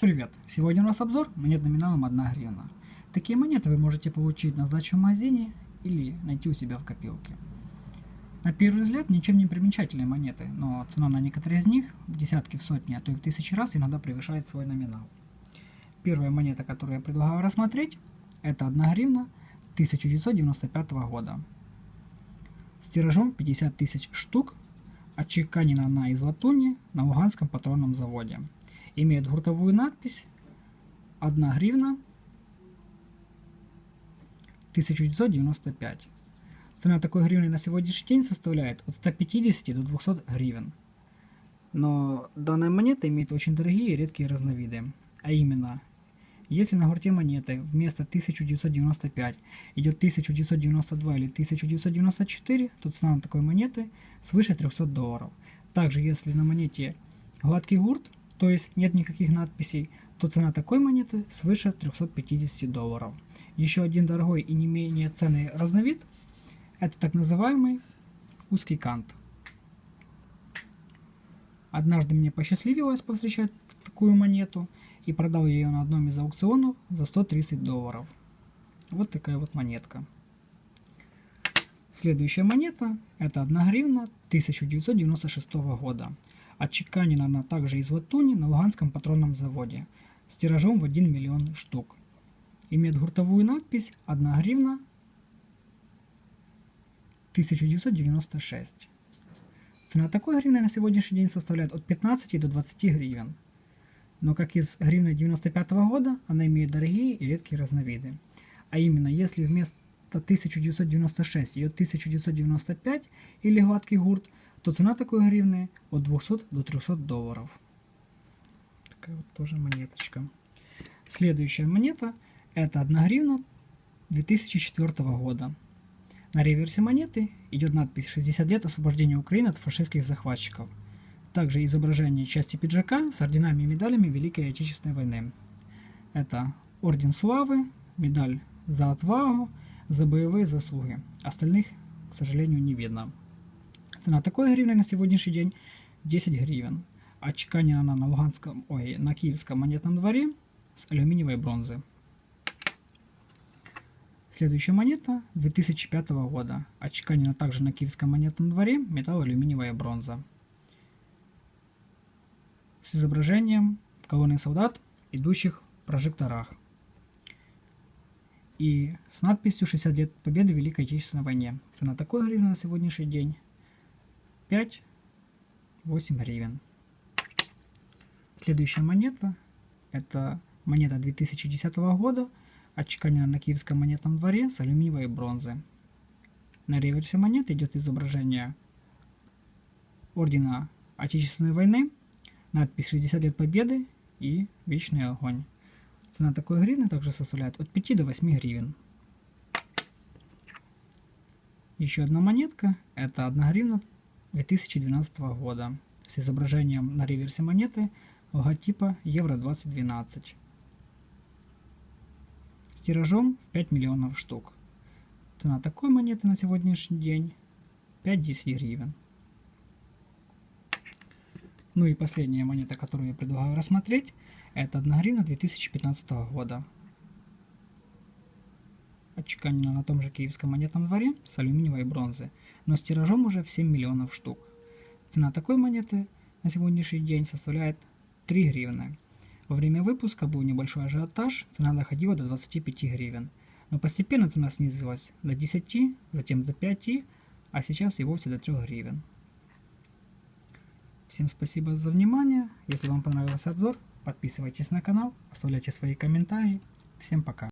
привет! Сегодня у нас обзор монет номиналом 1 гривна. Такие монеты вы можете получить на сдачу в магазине или найти у себя в копилке. На первый взгляд ничем не примечательные монеты, но цена на некоторые из них в десятки, в сотни, а то и в тысячи раз иногда превышает свой номинал. Первая монета, которую я предлагаю рассмотреть, это 1 гривна 1995 года. С тиражом 50 тысяч штук, отчеканена она из латуни на Луганском патронном заводе имеет гуртовую надпись 1 гривна 1995. Цена такой гривны на сегодняшний день составляет от 150 до 200 гривен. Но данная монета имеет очень дорогие и редкие разновиды. А именно, если на гурте монеты вместо 1995 идет 1992 или 1994, то цена на такой монеты свыше 300 долларов. Также если на монете гладкий гурт, то есть нет никаких надписей, то цена такой монеты свыше 350 долларов. Еще один дорогой и не менее ценный разновид – это так называемый узкий кант. Однажды мне посчастливилось повстречать такую монету и продал ее на одном из аукционов за 130 долларов. Вот такая вот монетка. Следующая монета – это 1 гривна 1996 года. Отчеканена она также из латуни на Луганском патронном заводе с тиражом в 1 миллион штук. Имеет гуртовую надпись 1 гривна 1996. Цена такой гривны на сегодняшний день составляет от 15 до 20 гривен. Но как из гривны 95 года, она имеет дорогие и редкие разновиды. А именно, если вместо 1996 идет 1995 или гладкий гурт, то цена такой гривны от 200 до 300 долларов. Такая вот тоже монеточка. Следующая монета это 1 гривна 2004 года. На реверсе монеты идет надпись 60 лет освобождения Украины от фашистских захватчиков. Также изображение части пиджака с орденами и медалями Великой Отечественной войны. Это Орден Славы, медаль за отвагу, за боевые заслуги. Остальных, к сожалению, не видно. Цена такой гривны на сегодняшний день 10 гривен. Отчеканена она на Луганском, ой, на Киевском монетном дворе с алюминиевой бронзы. Следующая монета 2005 года. Отчеканена также на Киевском монетном дворе металл, алюминиевая бронза. С изображением колонны солдат, идущих в прожекторах. И с надписью 60 лет победы в Великой Отечественной войне. Цена такой гривны на сегодняшний день 5, 8 гривен. Следующая монета, это монета 2010 года, отчеканена на Киевском монетном дворе с алюминиевой бронзы. На реверсе монеты идет изображение Ордена Отечественной войны, надпись 60 лет победы и Вечный огонь. Цена такой гривны также составляет от 5 до 8 гривен. Еще одна монетка, это 1 гривна 2012 года с изображением на реверсе монеты логотипа Евро 2012 с тиражом в 5 миллионов штук. Цена такой монеты на сегодняшний день 5-10 гривен. Ну и последняя монета, которую я предлагаю рассмотреть, это 1 гривна 2015 года. Отчеканена на том же киевском монетном дворе с алюминиевой бронзы, но с тиражом уже в 7 миллионов штук. Цена такой монеты на сегодняшний день составляет 3 гривны. Во время выпуска был небольшой ажиотаж, цена доходила до 25 гривен. Но постепенно цена снизилась до 10, затем до 5, а сейчас и вовсе до 3 гривен. Всем спасибо за внимание. Если вам понравился обзор, подписывайтесь на канал, оставляйте свои комментарии. Всем пока.